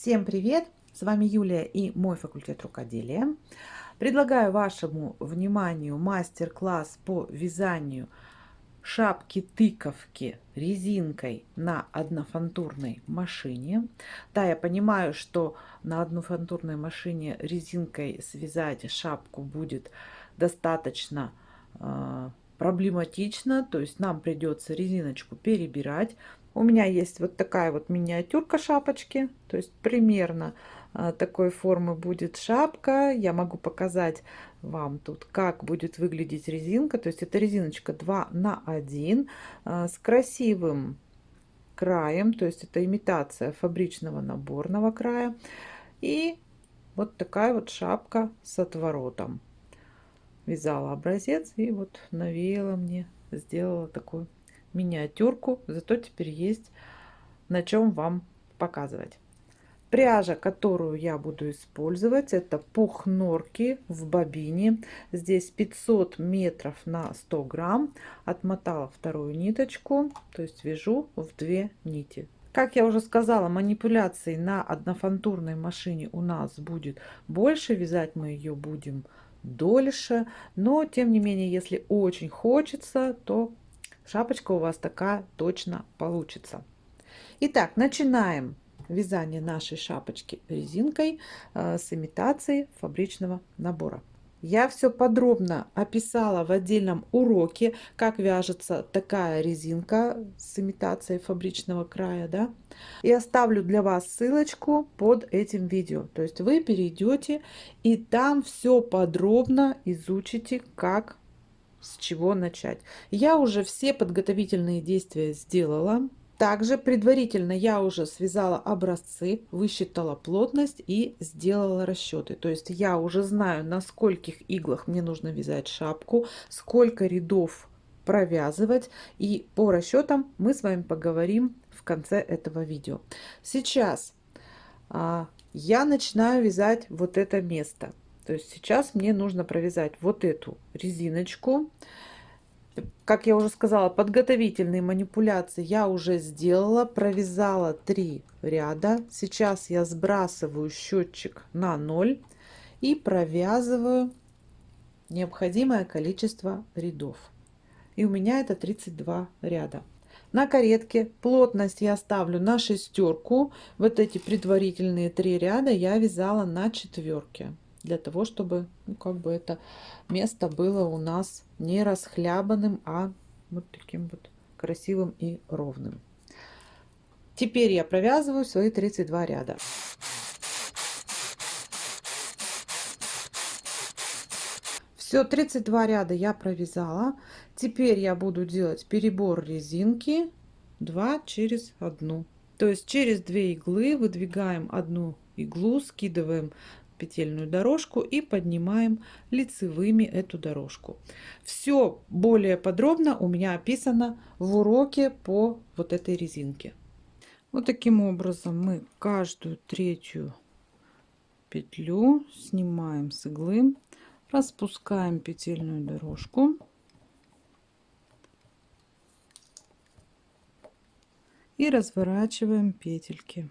Всем привет! С вами Юлия и мой факультет рукоделия. Предлагаю вашему вниманию мастер-класс по вязанию шапки-тыковки резинкой на однофантурной машине. Да, я понимаю, что на однофантурной машине резинкой связать шапку будет достаточно э, проблематично, то есть нам придется резиночку перебирать. У меня есть вот такая вот миниатюрка шапочки, то есть примерно а, такой формы будет шапка. Я могу показать вам тут, как будет выглядеть резинка. То есть это резиночка 2 на 1 а, с красивым краем, то есть это имитация фабричного наборного края. И вот такая вот шапка с отворотом. Вязала образец и вот навеяла мне, сделала такую миниатюрку, зато теперь есть на чем вам показывать. Пряжа, которую я буду использовать, это пух норки в бобине. Здесь 500 метров на 100 грамм. Отмотала вторую ниточку, то есть вяжу в две нити. Как я уже сказала, манипуляций на однофантурной машине у нас будет больше. Вязать мы ее будем дольше. Но, тем не менее, если очень хочется, то шапочка у вас такая точно получится. Итак, начинаем вязание нашей шапочки резинкой э, с имитацией фабричного набора. Я все подробно описала в отдельном уроке, как вяжется такая резинка с имитацией фабричного края. Да? И оставлю для вас ссылочку под этим видео. То есть вы перейдете и там все подробно изучите, как с чего начать. Я уже все подготовительные действия сделала. Также предварительно я уже связала образцы, высчитала плотность и сделала расчеты. То есть я уже знаю, на скольких иглах мне нужно вязать шапку, сколько рядов провязывать. И по расчетам мы с вами поговорим в конце этого видео. Сейчас а, я начинаю вязать вот это место. То есть сейчас мне нужно провязать вот эту резиночку. Как я уже сказала, подготовительные манипуляции я уже сделала, провязала 3 ряда. Сейчас я сбрасываю счетчик на 0 и провязываю необходимое количество рядов. И у меня это 32 ряда. На каретке плотность я ставлю на шестерку. Вот эти предварительные три ряда я вязала на четверке для того, чтобы ну, как бы это место было у нас не расхлябанным, а вот таким вот красивым и ровным. Теперь я провязываю свои 32 ряда. Все, 32 ряда я провязала. Теперь я буду делать перебор резинки 2 через одну. То есть через 2 иглы выдвигаем одну иглу, скидываем петельную дорожку и поднимаем лицевыми эту дорожку. Все более подробно у меня описано в уроке по вот этой резинке. Вот таким образом мы каждую третью петлю снимаем с иглы, распускаем петельную дорожку. И разворачиваем петельки.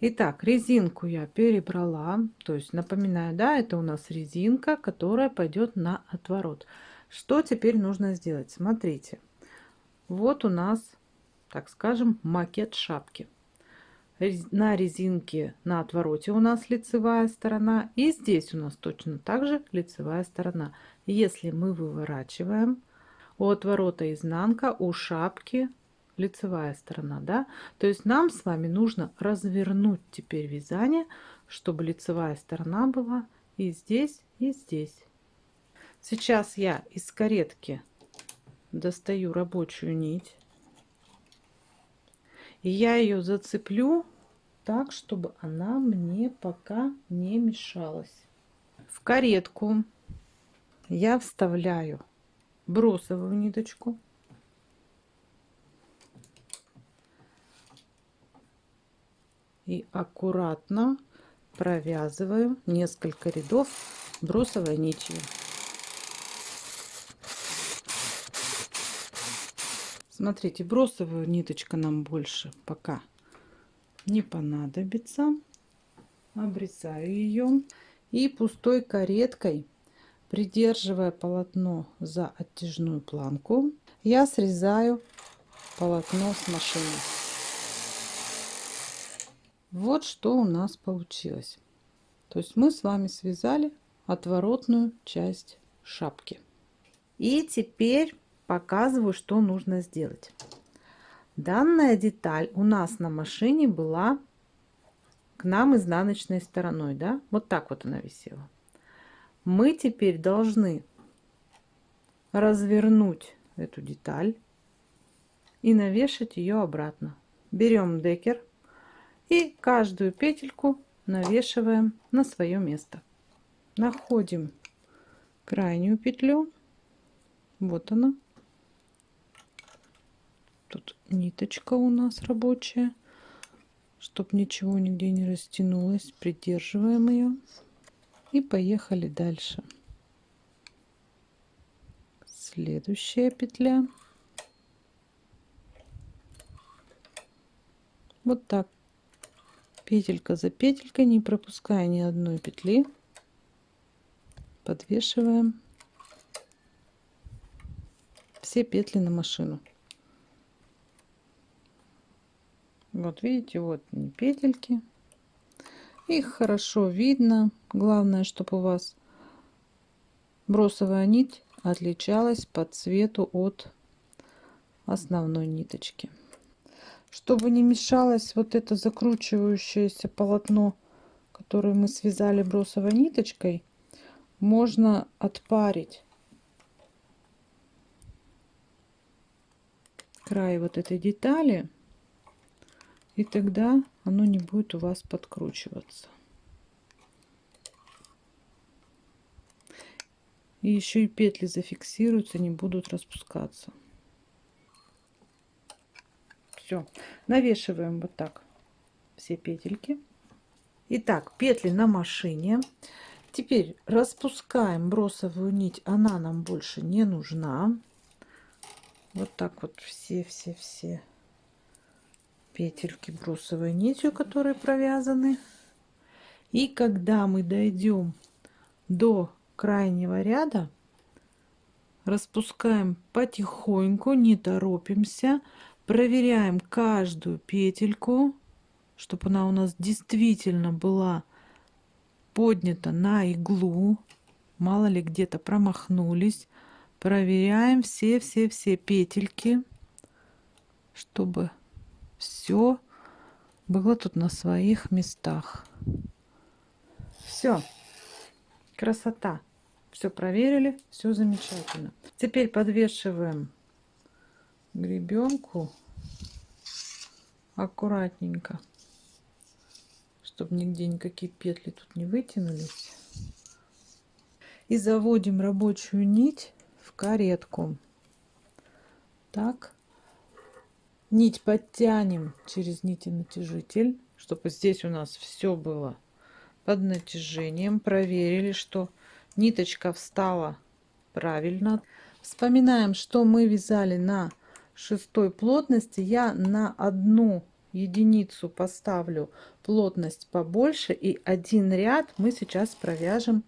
Итак, резинку я перебрала. То есть, напоминаю, да, это у нас резинка, которая пойдет на отворот. Что теперь нужно сделать? Смотрите. Вот у нас, так скажем, макет шапки. На резинке на отвороте у нас лицевая сторона. И здесь у нас точно так же лицевая сторона. Если мы выворачиваем, у отворота изнанка, у шапки лицевая сторона, да? То есть нам с вами нужно развернуть теперь вязание, чтобы лицевая сторона была и здесь, и здесь. Сейчас я из каретки достаю рабочую нить. И я ее зацеплю так, чтобы она мне пока не мешалась. В каретку я вставляю бросовую ниточку и аккуратно провязываю несколько рядов бросовой нитью. Смотрите, бросовую ниточка нам больше пока не понадобится. Обрезаю ее и пустой кареткой, придерживая полотно за оттяжную планку, я срезаю полотно с машины. Вот что у нас получилось. То есть мы с вами связали отворотную часть шапки. И теперь показываю, что нужно сделать. Данная деталь у нас на машине была к нам изнаночной стороной, да? Вот так вот она висела. Мы теперь должны развернуть эту деталь и навешать ее обратно. Берем декер и каждую петельку навешиваем на свое место. Находим крайнюю петлю. Вот она. Тут ниточка у нас рабочая. Чтобы ничего нигде не растянулось, придерживаем ее. И поехали дальше. Следующая петля. Вот так. Петелька за петелькой, не пропуская ни одной петли. Подвешиваем все петли на машину. Вот видите, вот петельки. Их хорошо видно. Главное, чтобы у вас бросовая нить отличалась по цвету от основной ниточки. Чтобы не мешалось вот это закручивающееся полотно, которое мы связали бросовой ниточкой, можно отпарить край вот этой детали и тогда оно не будет у вас подкручиваться. И еще и петли зафиксируются, не будут распускаться. Все, навешиваем вот так все петельки. Итак, петли на машине. Теперь распускаем бросовую нить, она нам больше не нужна. Вот так вот все-все-все петельки брусовой нитью, которые провязаны. И когда мы дойдем до крайнего ряда, распускаем потихоньку, не торопимся, проверяем каждую петельку, чтобы она у нас действительно была поднята на иглу. Мало ли где-то промахнулись. Проверяем все-все-все петельки, чтобы все было тут на своих местах. Все. Красота. Все проверили, все замечательно. Теперь подвешиваем гребенку аккуратненько, чтобы нигде никакие петли тут не вытянулись. И заводим рабочую нить в каретку. Так нить подтянем через нити натяжитель, чтобы здесь у нас все было под натяжением. Проверили, что ниточка встала правильно. Вспоминаем, что мы вязали на шестой плотности. Я на одну единицу поставлю плотность побольше и один ряд мы сейчас провяжем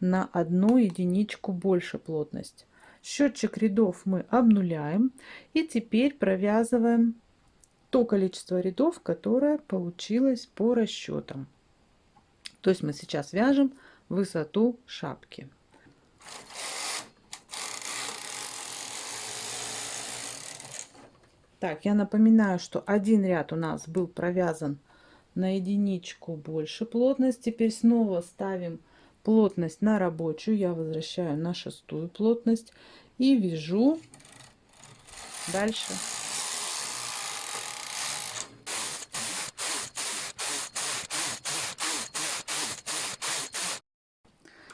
на одну единичку больше плотность Счетчик рядов мы обнуляем. И теперь провязываем то количество рядов, которое получилось по расчетам. То есть мы сейчас вяжем высоту шапки. Так, я напоминаю, что один ряд у нас был провязан на единичку больше плотность. Теперь снова ставим плотность на рабочую я возвращаю на шестую плотность и вяжу дальше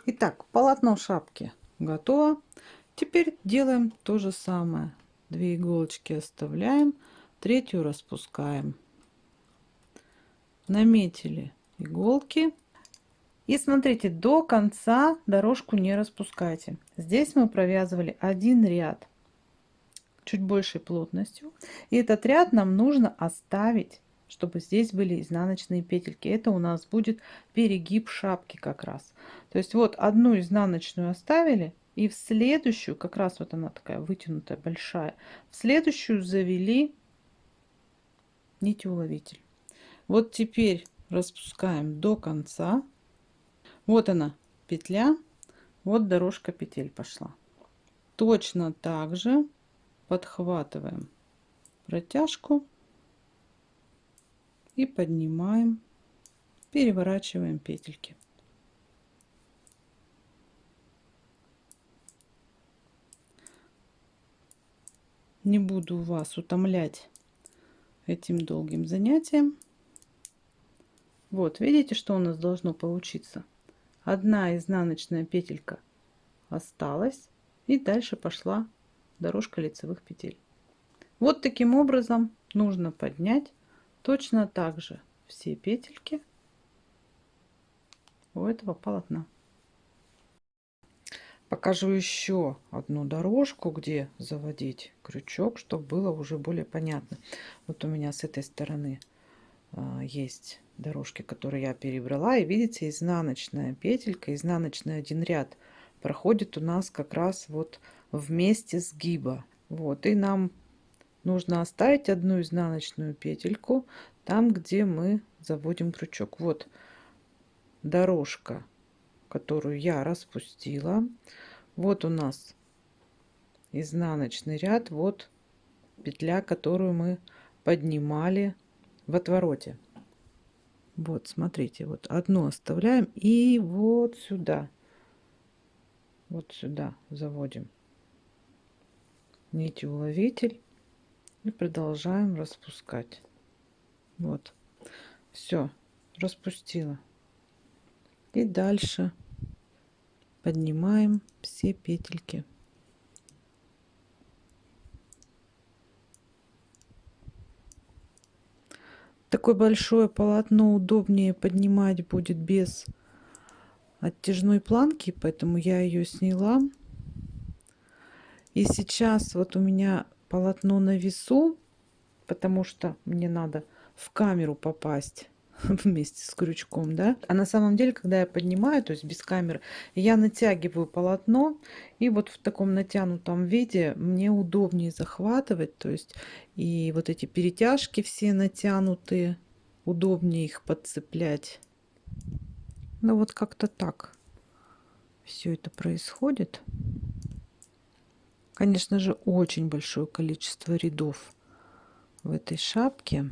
Итак, полотно шапки готово. Теперь делаем то же самое. Две иголочки оставляем, третью распускаем. Наметили иголки. И смотрите, до конца дорожку не распускайте. Здесь мы провязывали один ряд чуть большей плотностью. И этот ряд нам нужно оставить, чтобы здесь были изнаночные петельки. Это у нас будет перегиб шапки как раз. То есть вот одну изнаночную оставили, и в следующую, как раз вот она такая вытянутая, большая, в следующую завели нитеуловитель. Вот теперь распускаем до конца. Вот она петля, вот дорожка петель пошла. Точно так же подхватываем протяжку и поднимаем, переворачиваем петельки. Не буду вас утомлять этим долгим занятием. Вот, видите, что у нас должно получиться? Одна изнаночная петелька осталась и дальше пошла дорожка лицевых петель. Вот таким образом нужно поднять точно так же все петельки у этого полотна. Покажу еще одну дорожку, где заводить крючок, чтобы было уже более понятно. Вот у меня с этой стороны а, есть дорожки, которые я перебрала. И видите, изнаночная петелька, изнаночный один ряд проходит у нас как раз вот вместе сгиба. Вот, и нам нужно оставить одну изнаночную петельку там, где мы заводим крючок. Вот дорожка, которую я распустила. Вот у нас изнаночный ряд, вот петля, которую мы поднимали в отвороте. Вот, смотрите, вот одну оставляем и вот сюда, вот сюда заводим нить уловитель и продолжаем распускать вот все распустила и дальше поднимаем все петельки. Такое большое полотно удобнее поднимать будет без оттяжной планки поэтому я ее сняла. И сейчас вот у меня полотно на весу, потому что мне надо в камеру попасть вместе с крючком, да. А на самом деле, когда я поднимаю, то есть без камеры, я натягиваю полотно, и вот в таком натянутом виде мне удобнее захватывать, то есть и вот эти перетяжки все натянутые, удобнее их подцеплять. Ну вот как-то так все это происходит. Конечно же, очень большое количество рядов в этой шапке,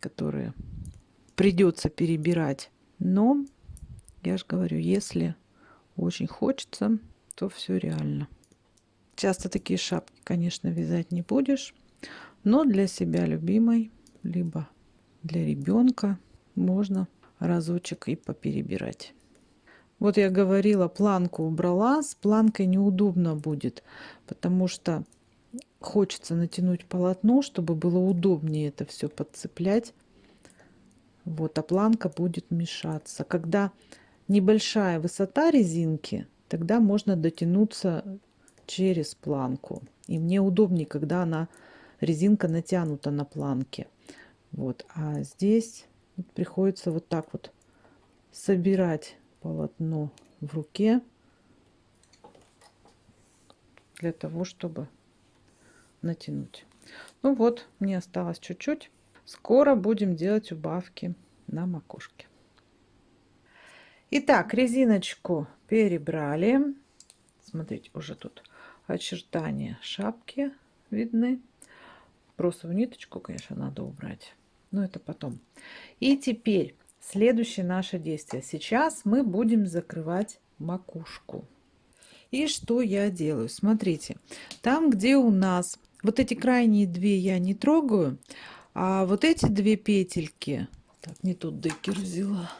которые придется перебирать. Но, я же говорю, если очень хочется, то все реально. Часто такие шапки, конечно, вязать не будешь, но для себя любимой, либо для ребенка можно разочек и поперебирать. Вот я говорила, планку убрала. С планкой неудобно будет, потому что хочется натянуть полотно, чтобы было удобнее это все подцеплять. Вот, а планка будет мешаться. Когда небольшая высота резинки, тогда можно дотянуться через планку. И мне удобнее, когда она резинка натянута на планке. Вот, а здесь приходится вот так вот собирать полотно в руке для того, чтобы натянуть. Ну вот, мне осталось чуть-чуть. Скоро будем делать убавки на макушке. Итак, резиночку перебрали. Смотрите, уже тут очертания шапки видны. Бросовую ниточку, конечно, надо убрать. Но это потом. И теперь Следующее наше действие. Сейчас мы будем закрывать макушку. И что я делаю? Смотрите, там, где у нас вот эти крайние две я не трогаю, а вот эти две петельки, так, не тут декер взяла.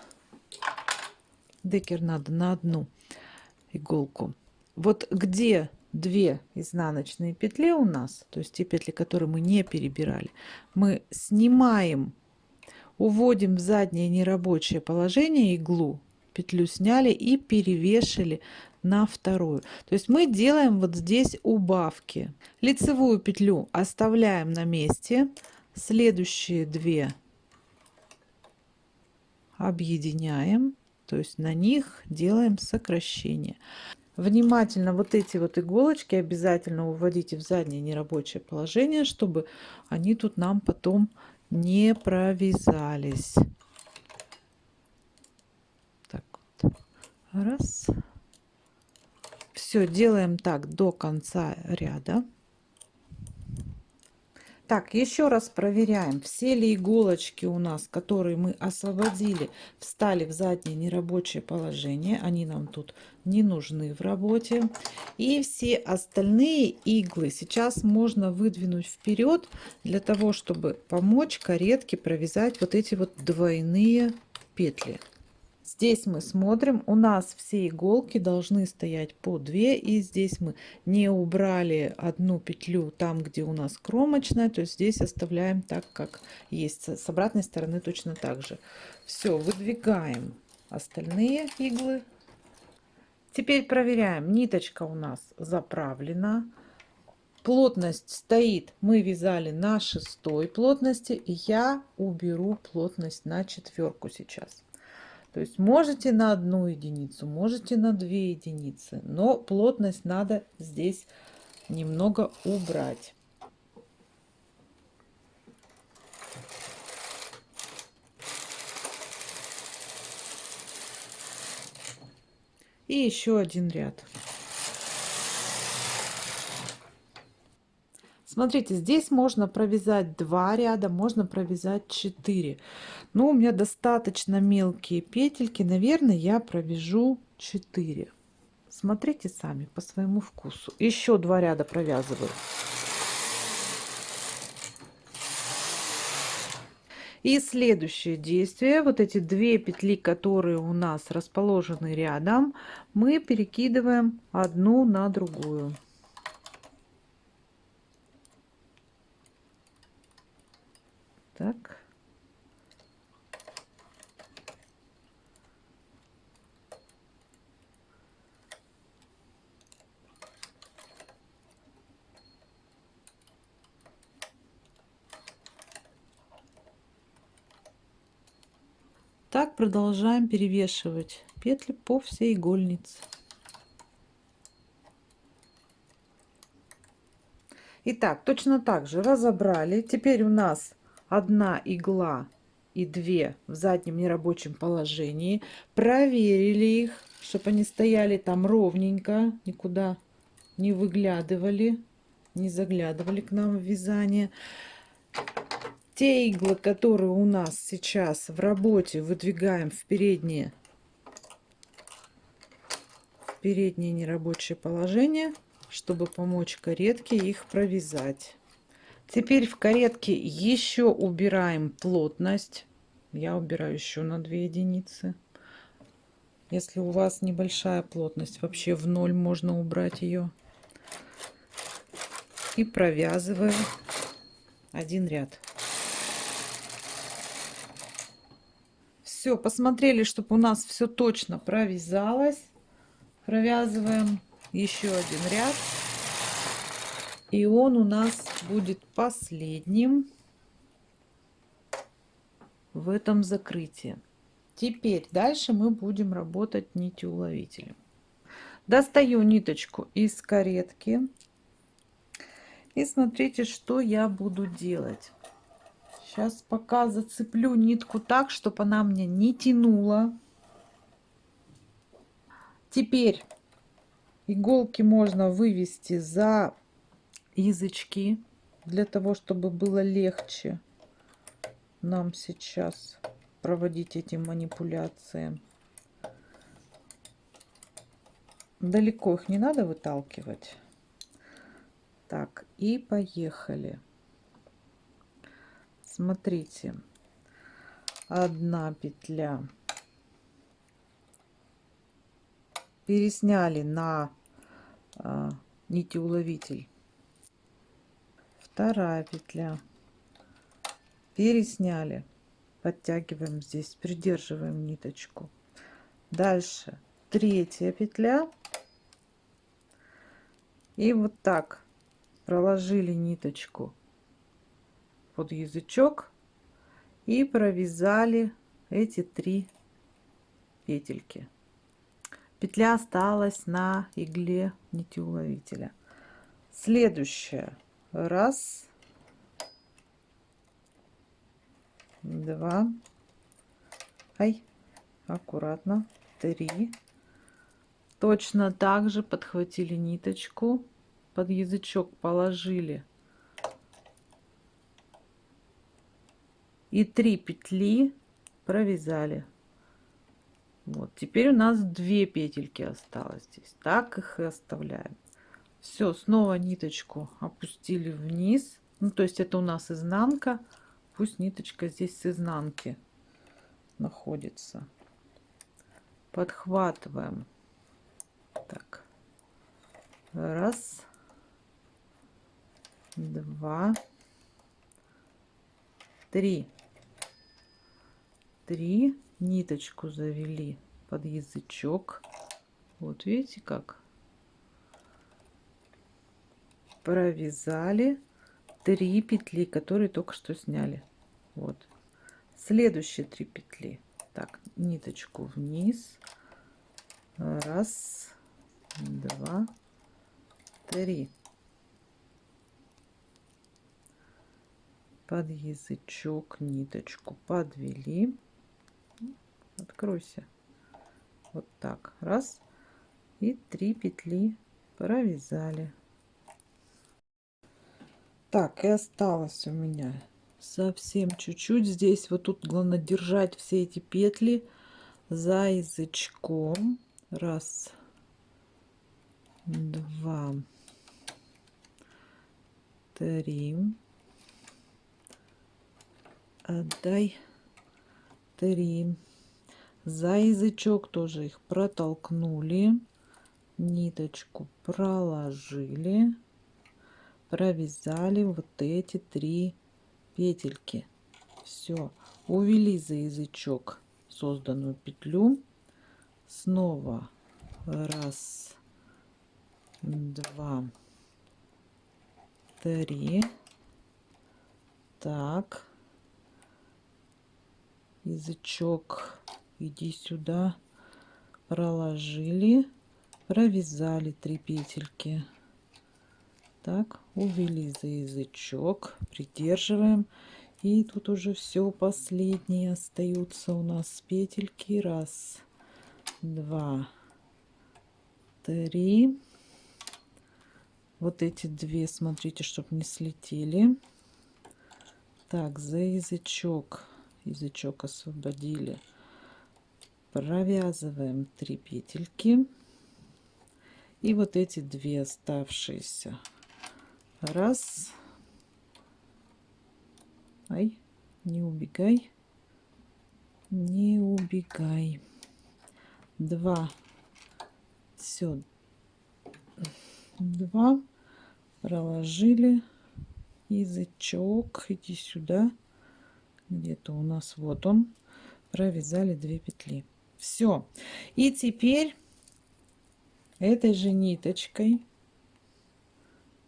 Декер надо на одну иголку. Вот где две изнаночные петли у нас, то есть те петли, которые мы не перебирали, мы снимаем уводим в заднее нерабочее положение иглу, петлю сняли и перевешали на вторую. То есть мы делаем вот здесь убавки. Лицевую петлю оставляем на месте. Следующие две объединяем. То есть на них делаем сокращение. Внимательно вот эти вот иголочки обязательно уводите в заднее нерабочее положение, чтобы они тут нам потом не провязались. Так вот. Раз. Все, делаем так до конца ряда. Так, еще раз проверяем, все ли иголочки у нас, которые мы освободили, встали в заднее нерабочее положение. Они нам тут не нужны в работе. И все остальные иглы сейчас можно выдвинуть вперед, для того, чтобы помочь каретке провязать вот эти вот двойные петли. Здесь мы смотрим, у нас все иголки должны стоять по 2. И здесь мы не убрали одну петлю там, где у нас кромочная. То есть здесь оставляем так, как есть. С обратной стороны точно так же. Все, выдвигаем остальные иглы. Теперь проверяем. Ниточка у нас заправлена. Плотность стоит, мы вязали на шестой плотности. Я уберу плотность на четверку сейчас. То есть можете на одну единицу, можете на две единицы, но плотность надо здесь немного убрать. И еще один ряд. Смотрите, здесь можно провязать два ряда, можно провязать 4. Но у меня достаточно мелкие петельки. Наверное, я провяжу 4. Смотрите сами по своему вкусу. Еще два ряда провязываю. И следующее действие, вот эти две петли, которые у нас расположены рядом, мы перекидываем одну на другую. Так. Так продолжаем перевешивать петли по всей игольнице. Итак, точно так же разобрали. Теперь у нас одна игла и две в заднем нерабочем положении. Проверили их, чтобы они стояли там ровненько, никуда не выглядывали, не заглядывали к нам в вязание. Те иглы, которые у нас сейчас в работе, выдвигаем в переднее, в переднее нерабочее положение, чтобы помочь каретке их провязать. Теперь в каретке еще убираем плотность. Я убираю еще на 2 единицы. Если у вас небольшая плотность, вообще в ноль можно убрать ее. И провязываю один ряд. Все, посмотрели, чтобы у нас все точно провязалось. Провязываем еще один ряд. И он у нас будет последним в этом закрытии. Теперь дальше мы будем работать нитью уловителем. Достаю ниточку из каретки. И смотрите, что я буду делать. Сейчас пока зацеплю нитку так, чтобы она мне не тянула. Теперь иголки можно вывести за язычки для того, чтобы было легче нам сейчас проводить эти манипуляции. Далеко их не надо выталкивать. Так, и поехали. Смотрите, одна петля. Пересняли на а, нитеуловитель. Вторая петля. Пересняли. Подтягиваем здесь придерживаем ниточку. Дальше третья петля. И вот так проложили ниточку под язычок и провязали эти три петельки. Петля осталась на игле нитеуловителя. Следующая. Раз. Два. Ай аккуратно. Три. Точно так же подхватили ниточку под язычок положили и 3 петли провязали. Вот теперь у нас две петельки осталось здесь. Так их и оставляем. Все снова ниточку опустили вниз. Ну то есть это у нас изнанка. Пусть ниточка здесь с изнанки находится. Подхватываем. Так. Раз. Два. Три три ниточку завели под язычок. Вот видите как провязали 3 петли которые только что сняли. Вот. Следующие три петли. Так ниточку вниз. Раз два три. Под язычок ниточку подвели откройся. Вот так. Раз. И три петли провязали. Так и осталось у меня совсем чуть-чуть. Здесь вот тут главное держать все эти петли за язычком. Раз. Два. Три. Отдай. Три за язычок тоже их протолкнули ниточку проложили провязали вот эти три петельки. Все увели за язычок созданную петлю. Снова раз два три. Так. Язычок иди сюда. Проложили. Провязали три петельки. Так увели за язычок. Придерживаем. И тут уже все последние остаются у нас. Петельки. Раз два три. Вот эти две смотрите чтобы не слетели. Так за язычок. Язычок освободили провязываем 3 петельки. И вот эти две оставшиеся. Раз. Ай не убегай. Не убегай. Два. Все два. Проложили. Язычок. Иди сюда. Где-то у нас вот он. Провязали 2 петли все и теперь этой же ниточкой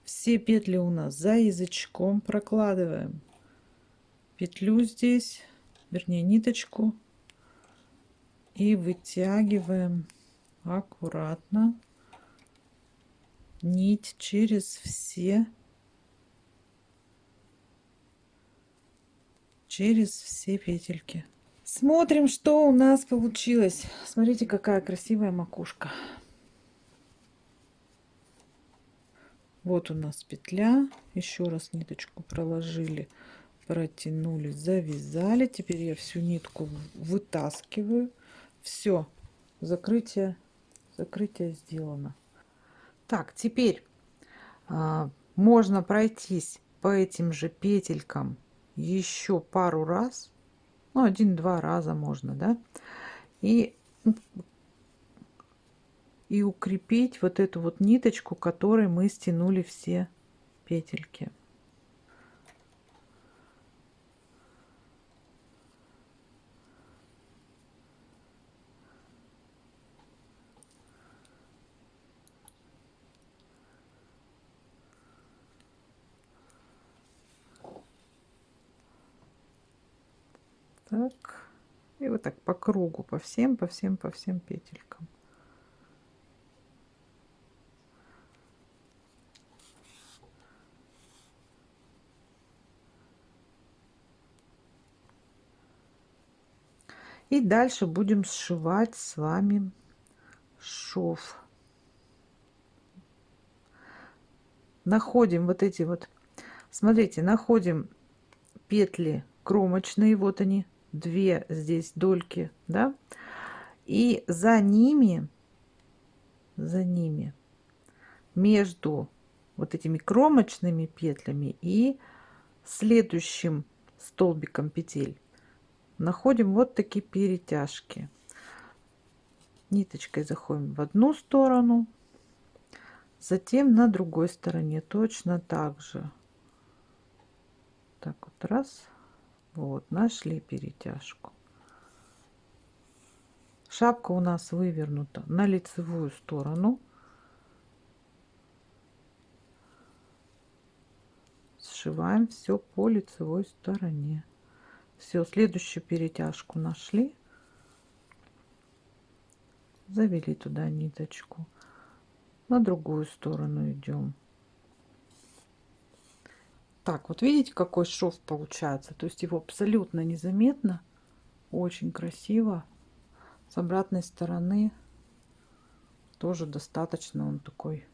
все петли у нас за язычком прокладываем. Петлю здесь вернее ниточку. И вытягиваем аккуратно нить через все через все петельки смотрим что у нас получилось. Смотрите какая красивая макушка. Вот у нас петля. Еще раз ниточку проложили протянули завязали. Теперь я всю нитку вытаскиваю. Все закрытие закрытие сделано. Так теперь а, можно пройтись по этим же петелькам еще пару раз ну один-два раза можно да. И и укрепить вот эту вот ниточку которой мы стянули все петельки Так. И вот так по кругу, по всем, по всем, по всем петелькам. И дальше будем сшивать с вами шов. Находим вот эти вот, смотрите, находим петли кромочные, вот они, две здесь дольки, да, и за ними, за ними, между вот этими кромочными петлями и следующим столбиком петель находим вот такие перетяжки. Ниточкой заходим в одну сторону затем на другой стороне точно так же. Так вот раз вот нашли перетяжку. Шапка у нас вывернута на лицевую сторону. Сшиваем все по лицевой стороне. Все следующую перетяжку нашли. Завели туда ниточку. На другую сторону идем так вот видите какой шов получается? То есть его абсолютно незаметно очень красиво. С обратной стороны тоже достаточно он такой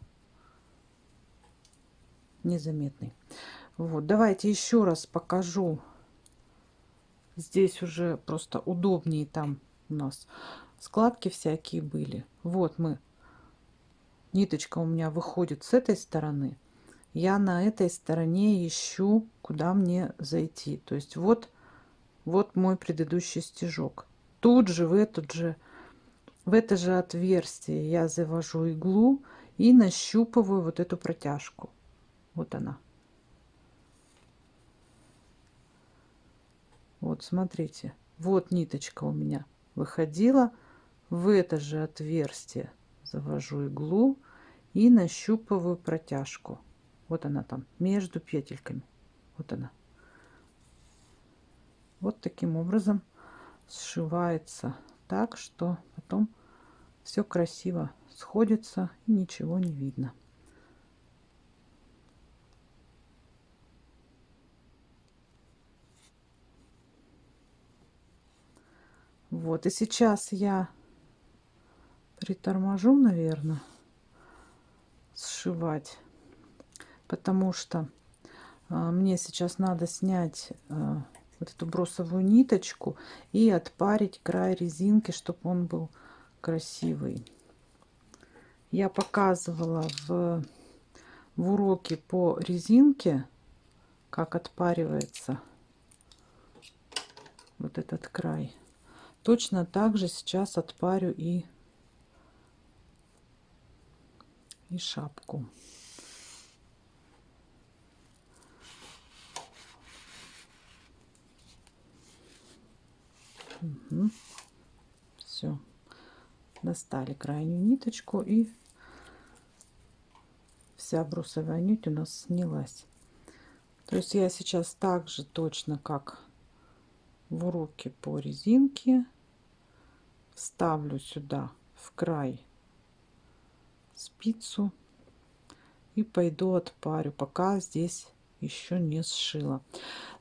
незаметный. Вот давайте еще раз покажу. Здесь уже просто удобнее там у нас складки всякие были. Вот мы ниточка у меня выходит с этой стороны я на этой стороне ищу куда мне зайти то есть вот вот мой предыдущий стежок тут же в этот же в это же отверстие я завожу иглу и нащупываю вот эту протяжку вот она Вот, смотрите, вот ниточка у меня выходила. В это же отверстие завожу иглу и нащупываю протяжку. Вот она там, между петельками. Вот она. Вот таким образом сшивается так, что потом все красиво сходится и ничего не видно. Вот, и сейчас я приторможу, наверное, сшивать, потому что а, мне сейчас надо снять а, вот эту бросовую ниточку и отпарить край резинки, чтобы он был красивый. Я показывала в, в уроке по резинке, как отпаривается вот этот край. Точно так же сейчас отпарю и, и шапку. Угу. Все. Достали крайнюю ниточку и вся брусовая нить у нас снялась. То есть я сейчас так же точно, как в уроке по резинке, вставлю сюда в край спицу и пойду отпарю, пока здесь еще не сшила.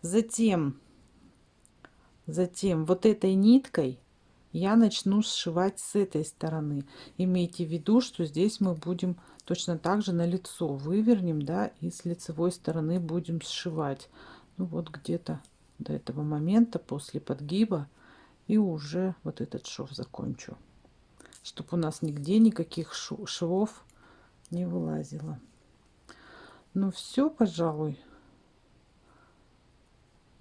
Затем, затем вот этой ниткой я начну сшивать с этой стороны. Имейте в виду, что здесь мы будем точно так же на лицо вывернем, да, и с лицевой стороны будем сшивать. Ну вот где-то до этого момента после подгиба и уже вот этот шов закончу чтобы у нас нигде никаких швов не вылазило ну все пожалуй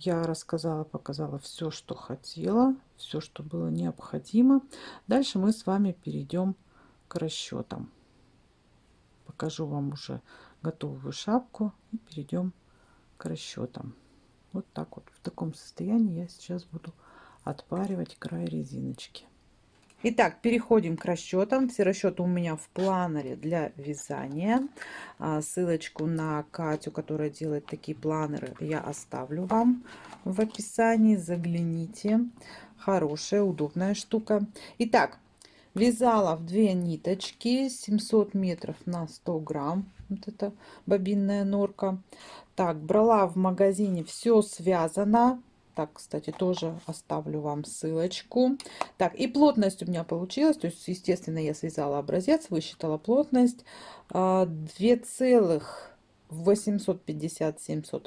я рассказала показала все что хотела все что было необходимо. Дальше мы с вами перейдем к расчетам покажу вам уже готовую шапку и перейдем к расчетам вот так вот. В таком состоянии я сейчас буду отпаривать край резиночки. Итак, переходим к расчетам. Все расчеты у меня в планере для вязания. А, ссылочку на Катю, которая делает такие планеры, я оставлю вам в описании. Загляните. Хорошая, удобная штука. Итак, вязала в две ниточки 700 метров на 100 грамм. Вот это бобинная норка. Так, брала в магазине все связано так, кстати, тоже оставлю вам ссылочку. Так, и плотность у меня получилась. То есть, естественно, я связала образец, высчитала плотность. 2,857 а,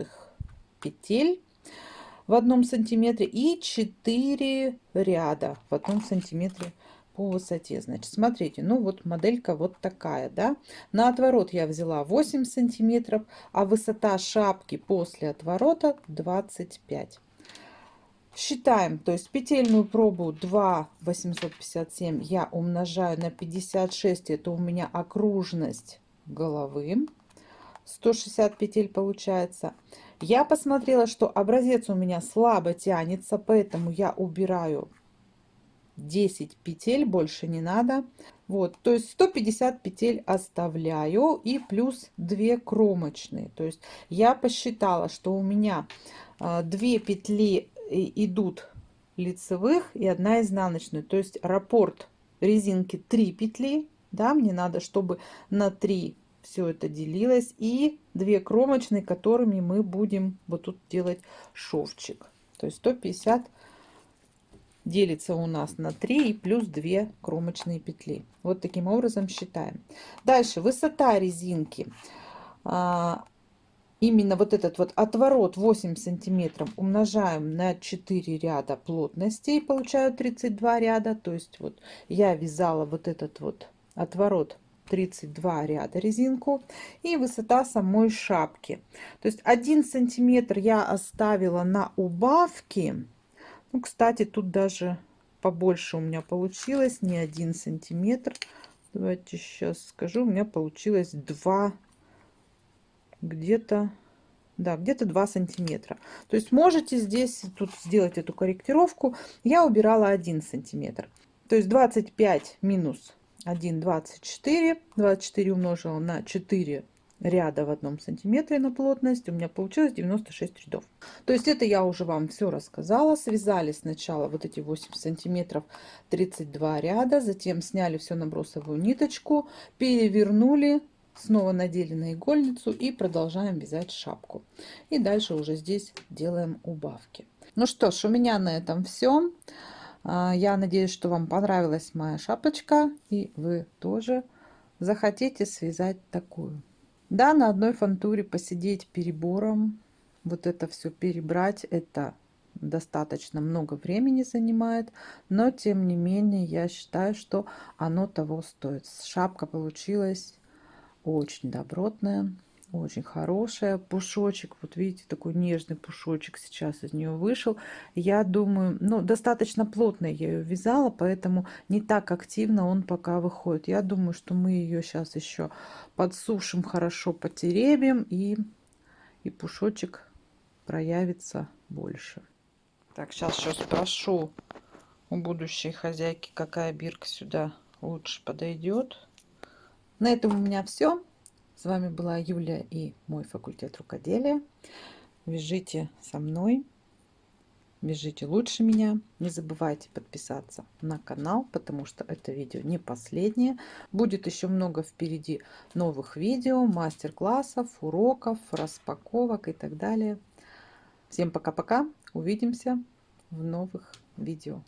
петель в одном сантиметре и 4 ряда в одном сантиметре по высоте. Значит, смотрите, ну вот моделька вот такая, да. На отворот я взяла 8 сантиметров, а высота шапки после отворота 25. Считаем, то есть петельную пробу 2 857 я умножаю на 56, это у меня окружность головы. 160 петель получается. Я посмотрела, что образец у меня слабо тянется, поэтому я убираю 10 петель, больше не надо. Вот, то есть 150 петель оставляю и плюс 2 кромочные. То есть я посчитала, что у меня 2 а, петли идут лицевых и одна изнаночная. То есть раппорт резинки 3 петли. Да, мне надо, чтобы на 3 все это делилось. И 2 кромочные, которыми мы будем вот тут делать шовчик. То есть 150 делится у нас на 3 и плюс 2 кромочные петли. Вот таким образом считаем. Дальше высота резинки а, именно вот этот вот отворот 8 сантиметров умножаем на 4 ряда плотности и получаю 32 ряда. То есть вот я вязала вот этот вот отворот 32 ряда резинку и высота самой шапки. То есть 1 сантиметр я оставила на убавки. Ну кстати тут даже побольше у меня получилось не один сантиметр. Давайте сейчас скажу у меня получилось 2 где-то да, где-то 2 сантиметра. То есть можете здесь тут сделать эту корректировку. Я убирала 1 сантиметр. То есть 25 минус 1, 24. 24 умножила на 4 ряда в одном сантиметре на плотность. У меня получилось 96 рядов. То есть это я уже вам все рассказала. Связали сначала вот эти 8 сантиметров 32 ряда. Затем сняли все на бросовую ниточку. Перевернули снова надели на игольницу и продолжаем вязать шапку. И дальше уже здесь делаем убавки. Ну что ж у меня на этом все а, я надеюсь что вам понравилась моя шапочка и вы тоже захотите связать такую. Да на одной фантуре посидеть перебором вот это все перебрать это достаточно много времени занимает, но тем не менее я считаю, что оно того стоит. Шапка получилась очень добротная, очень хорошая. Пушочек, вот видите, такой нежный пушочек сейчас из нее вышел. Я думаю, ну, достаточно плотно я ее вязала, поэтому не так активно он пока выходит. Я думаю, что мы ее сейчас еще подсушим, хорошо потеребим, и, и пушочек проявится больше. Так, сейчас еще спрошу у будущей хозяйки, какая бирка сюда лучше подойдет. На этом у меня все. С вами была Юлия и мой факультет рукоделия. Вяжите со мной, вяжите лучше меня. Не забывайте подписаться на канал, потому что это видео не последнее. Будет еще много впереди новых видео, мастер-классов, уроков, распаковок и так далее. Всем пока-пока. Увидимся в новых видео.